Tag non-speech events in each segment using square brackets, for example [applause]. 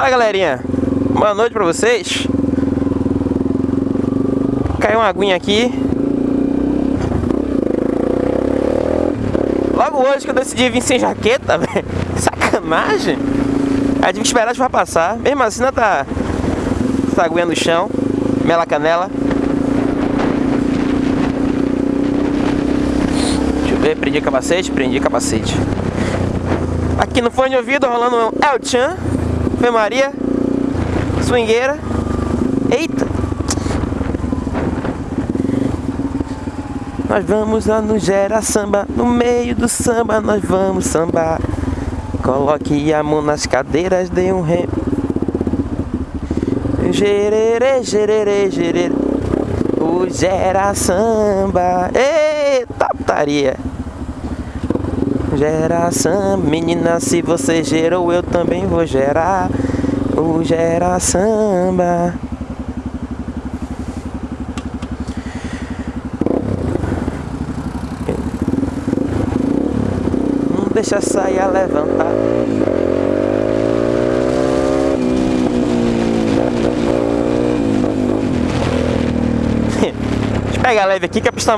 Fala galerinha, boa noite pra vocês. Caiu uma aguinha aqui. Logo hoje que eu decidi vir sem jaqueta, [laughs] velho. Sacanagem. Aí tive que esperar a chuva passar. Mesmo assim não tá Essa aguinha no chão. Mela canela. Deixa eu ver, prendi capacete, prendi capacete. Aqui no fone de ouvido rolando um El Chan Ave Maria Swingueira. Eita! Nós vamos lá no Gera Samba No meio do samba nós vamos sambar. Coloque a mão nas cadeiras Dê um rem Gerere, gerere, gerere O Gera Samba. Eita putaria Geração, menina, se você gerou, eu também vou gerar o Gera Samba. Não deixa a saia levantar. [laughs] Deixa eu pegar leve aqui que a pista tá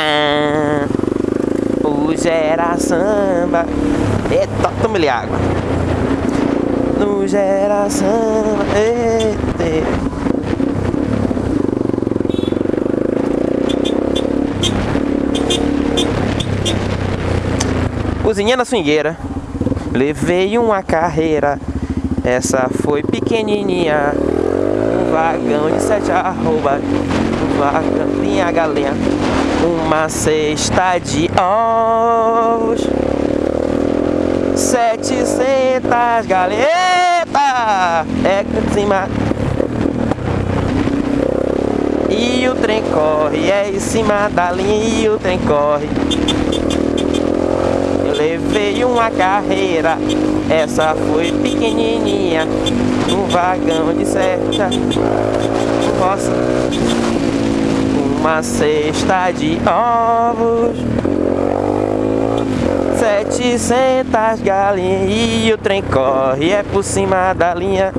molhada. O gera samba. Eita, toma-lhe água. No gera samba. Eita. Cozinha na swingueira. Levei uma carreira. Essa foi pequenininha vagão de sete arroba vagão, tinha galinha uma cesta de ovos. Setecentas galetas É cima. E o trem corre É em cima da linha E o trem corre. Eu levei uma carreira Essa foi pequenininha Um vagão de seta. Nossa uma cesta de ovos. Setecentas galinhas E o trem corre É por cima da linha.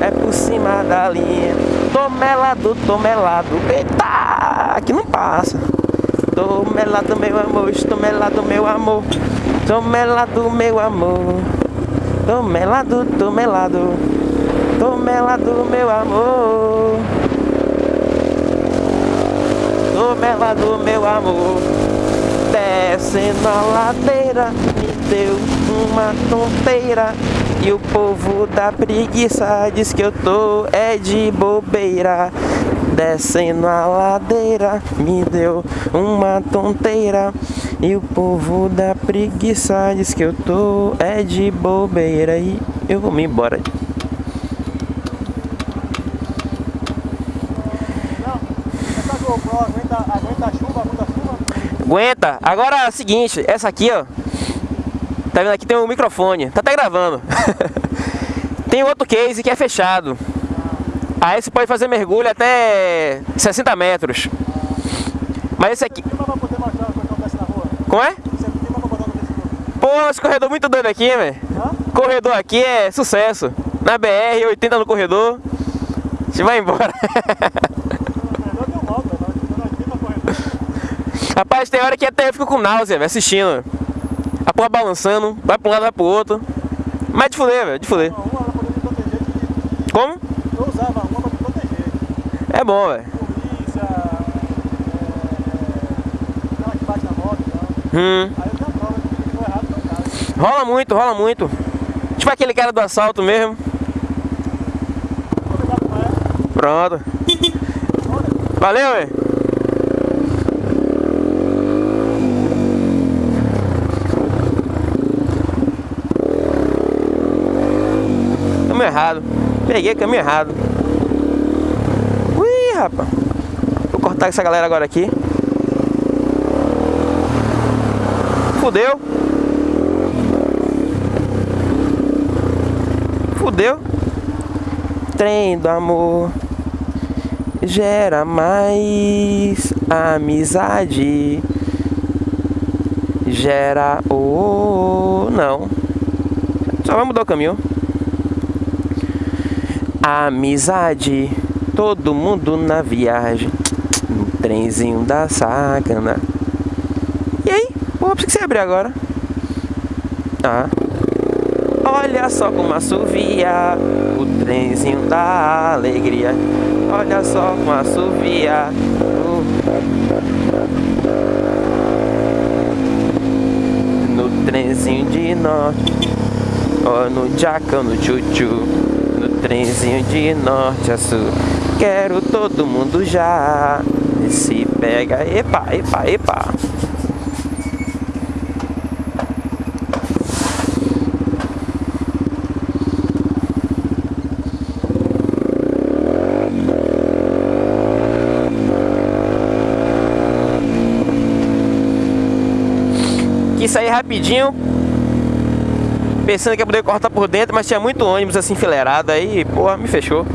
É por cima da linha. Tomelado, tomelado Eita, aqui não passa Tomelado meu amor Tomelado meu amor. Tomelado meu amor. Tô melado, tô melado Tô melado, meu amor. Tô melado, meu amor. Descendo a ladeira Me deu uma tonteira E o povo da preguiça Diz que eu tô é de bobeira Descendo a ladeira Me deu uma tonteira e o povo da preguiça diz que eu tô é de bobeira e eu vou me embora. Aguenta. Agora é o seguinte, essa aqui, ó. Tá vendo aqui tem um microfone. Tá até gravando. [laughs] tem outro case que é fechado. Aí você pode fazer mergulho até 60 metros. Mas esse aqui. Como é? Pô, esse corredor muito doido aqui, velho. Corredor aqui é sucesso. Na BR, 80 no corredor. A gente vai embora. Rapaz, tem hora que até eu fico com náusea, assistindo. Porra balançando, vai pra um lado, vai pro outro. Mas de fuder, velho, de fuder. Como? Eu usava uma pra me proteger. É bom, velho. Polícia, é, aquela que bate na moto e tal. Hum. Aí eu tenho a prova de que foi errado no caso. Rola muito, rola muito. Tipo aquele cara do assalto mesmo. Maestro. Pronto. Valeu, velho. Caminho errado. Peguei caminho errado. Ui, rapaz. Vou cortar essa galera agora aqui. Fudeu. Fudeu. Trem do amor. gera mais amizade. Gera o. Não. Só vai mudar o caminho. Amizade. Todo mundo na viagem. No trenzinho da sacana. E aí? Pô, por que você abrir agora? Ah. Olha só como assovia o trenzinho da alegria. Olha só como assovia. No trenzinho de norte. Ó, no jacão, no tchutchu. Trenzinho de norte a sul. Quero todo mundo já. Se pega, epa, epa, epa. Quis sair rapidinho, pensando que ia poder cortar por dentro, mas tinha muito ônibus assim enfileirado aí, porra, me fechou.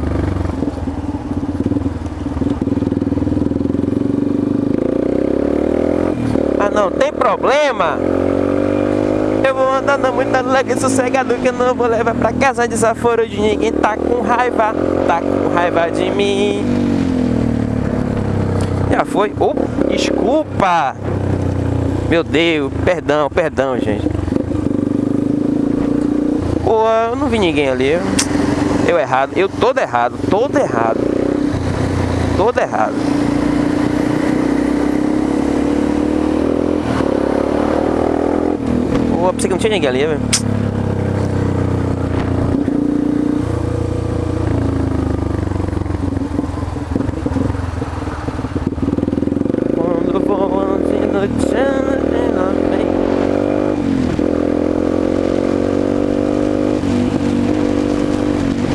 Ah não, tem problema? Eu vou andar na muita alegre sossegado que eu não vou levar pra casa desaforo de ninguém tá com raiva, tá com raiva de mim. Já foi. Oh, desculpa! Meu Deus, perdão, perdão, gente. Eu não vi ninguém ali. Eu errado, eu todo errado, todo errado. Todo errado. Pô, pensei que não tinha ninguém ali, velho. Quando vou no chão,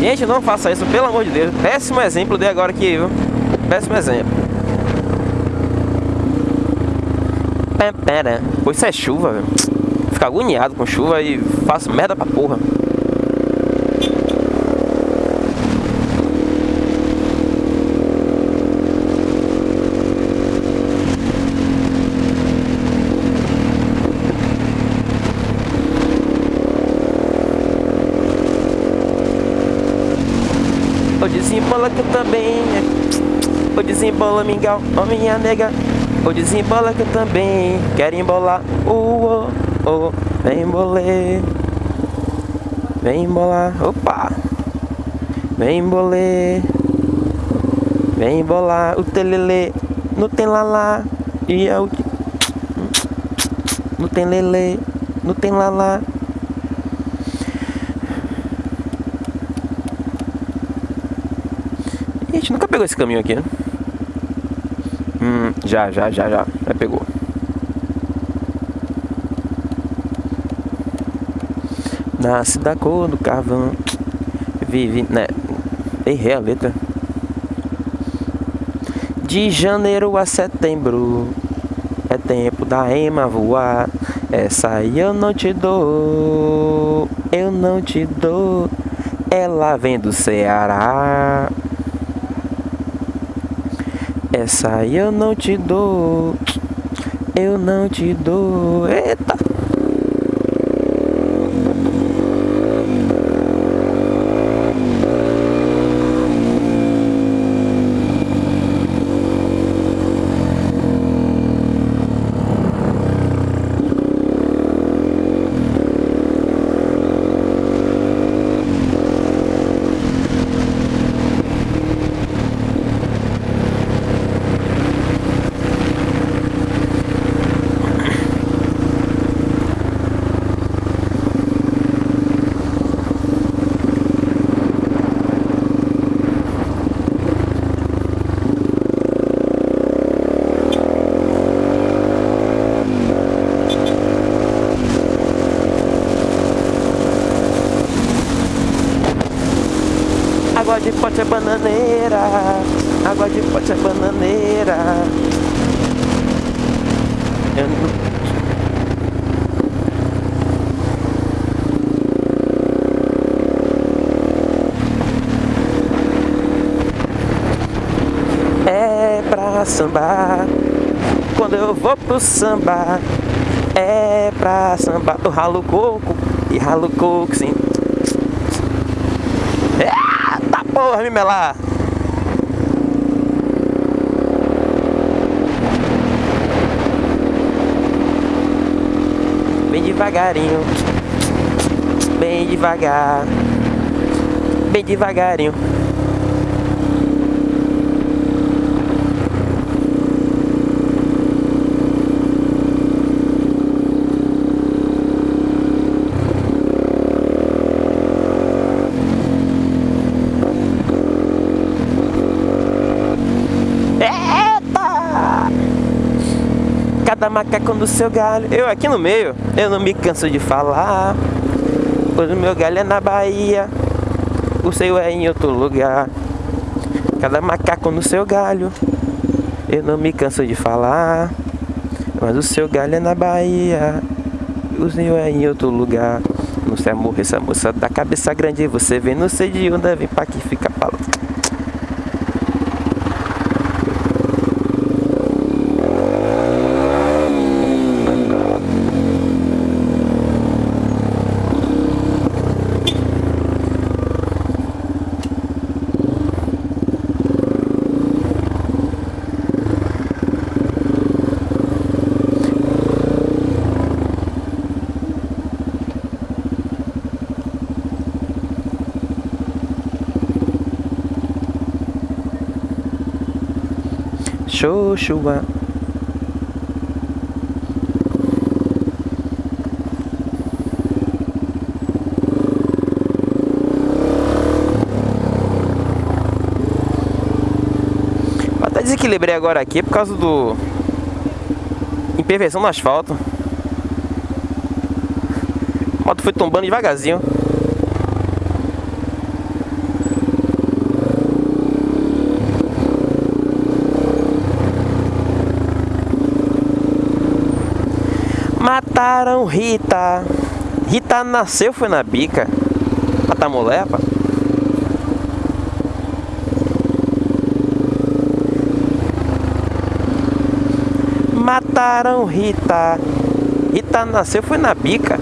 Gente, não faça isso, pelo amor de Deus. Péssimo exemplo dei agora aqui, viu? Péssimo exemplo. Pô, isso é chuva, velho. Fico agoniado com chuva e faço merda pra porra. O desembola que eu também O desembola mingau, ó minha nega. O desembola que eu também Quero embolar, uh, oh, Vem embolê Vem embolar, opa! Vem embolê Vem embolar o telele No tem lalá E é o No tem lele No tem lalá Ih, A gente nunca pegou esse caminho aqui, né? Hum, já, já, já, já. Já pegou. Nasce da cor do carvão. Vive, né? Errei a letra. De janeiro a setembro é tempo da ema voar. Essa eu não te dou, eu não te dou. Ela vem do Ceará. Essa eu não te dou, eu não te dou. Eita! Água de pote é bananeira, água de pote é bananeira. Eu não- pra samba. Quando eu vou pro samba, é pra samba. Eu ralo coco e ralo coco, sim. Eita porra, me melar. Bem devagarinho, bem devagar, bem devagarinho. Macaco no seu galho. Eu aqui no meio, eu não me canso de falar. Pois o meu galho é na Bahia, o seu é em outro lugar. Cada macaco no seu galho, eu não me canso de falar. Mas o seu galho é na Bahia, o seu é em outro lugar. Não sei morrer essa moça da cabeça grande, você vem, não sei de onde vem pra aqui fica pra Xoxua. Até desequilibrei agora aqui por causa do imperfeição no asfalto. A moto foi tombando devagarzinho. Mataram Rita. Rita nasceu, foi na bica. Matar mulher, pá. Mataram Rita. Rita nasceu, foi na bica.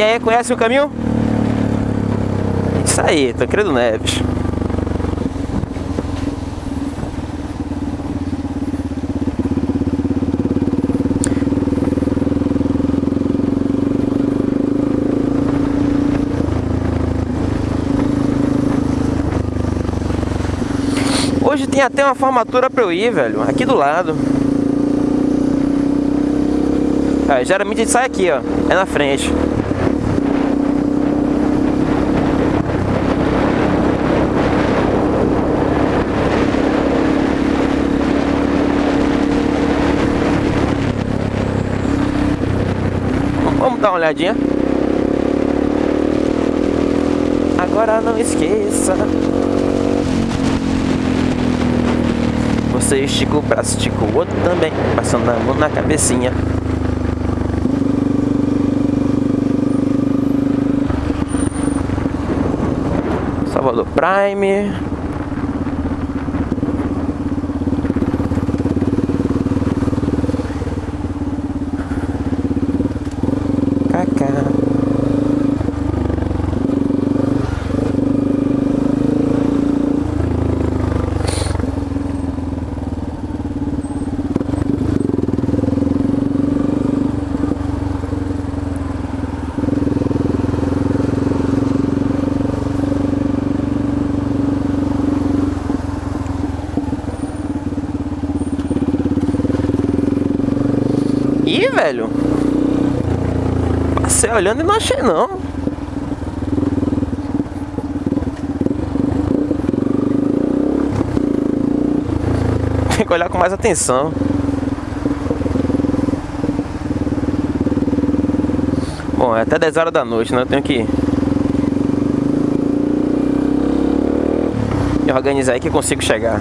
E aí, conhece o caminho? Isso aí, Tancredo Neves. Hoje tem até uma formatura pra eu ir, velho. Aqui do lado. Ah, geralmente a gente sai aqui, ó. É na frente. Dar uma olhadinha. Agora não esqueça. Você estica o braço, estica o outro também, passando a mão na cabecinha. Salvador Prime. Velho. Passei olhando e não achei não. Tem que olhar com mais atenção. Bom, é até 10 horas da noite, né? Eu tenho que me organizar aí que eu consigo chegar.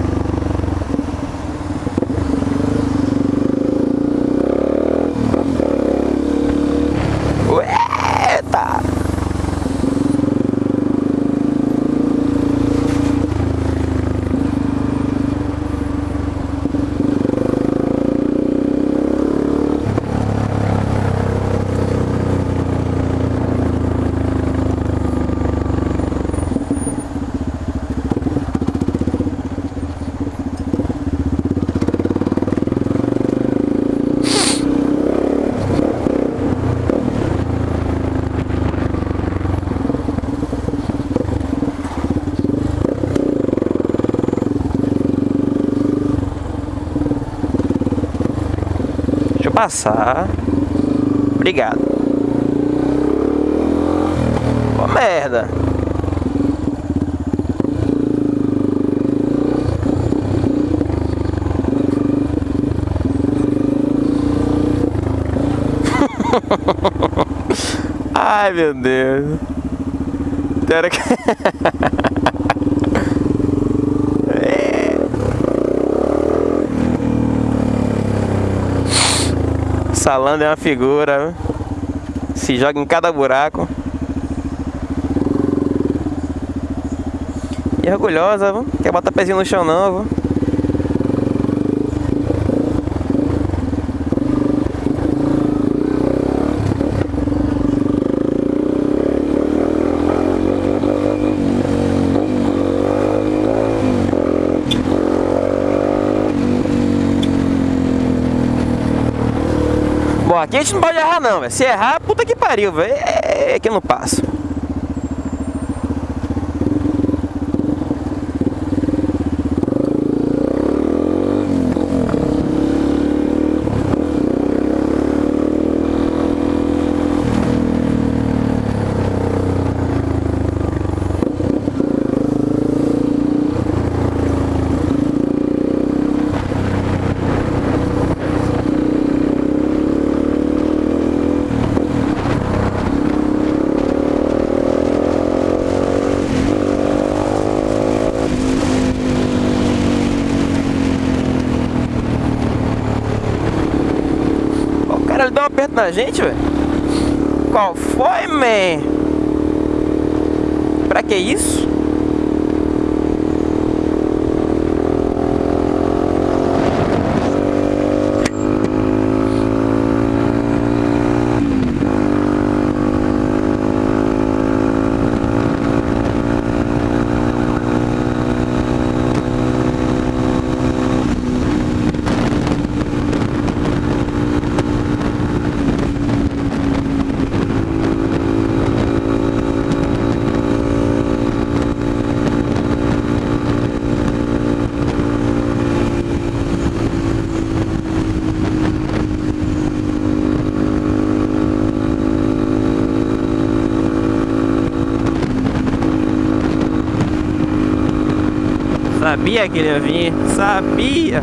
Passar. Obrigado. Ô merda. [laughs] Ai meu Deus. Espera que. [laughs] Salando é uma figura. Se joga em cada buraco. E orgulhosa, viu? quer botar pezinho no chão não, viu? Bom, aqui a gente não pode não, véio. se errar, puta que pariu, velho, é, é que eu não passo. Ele deu um aperto na gente, velho. Qual foi, man? Pra que isso? Sabia que ele ia vir, sabia.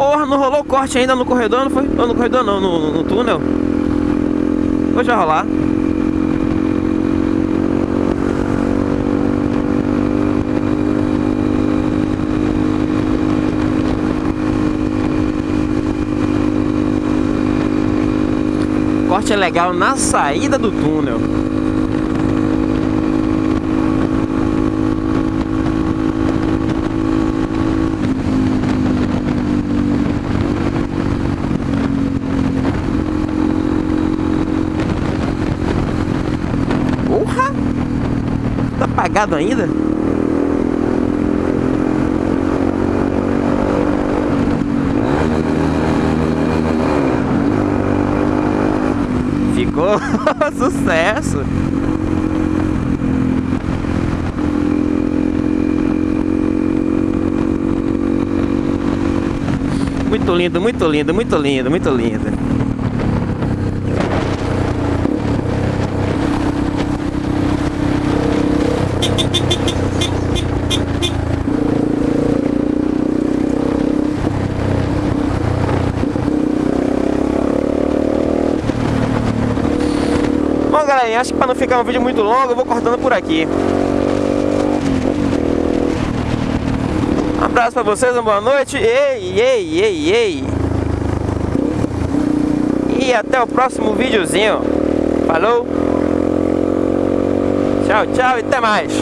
Porra, não rolou corte ainda no corredor, não foi? Não, no corredor não, no, no, túnel. Hoje vai rolar. Corte é legal na saída do túnel. Porra! Ainda? Ficou [laughs] sucesso! Muito lindo, muito lindo, muito lindo, muito lindo. Para não ficar um vídeo muito longo, eu vou cortando por aqui. Um abraço para vocês, uma boa noite. Ei, ei, ei, ei. E até o próximo videozinho. Falou. Tchau, tchau e até mais.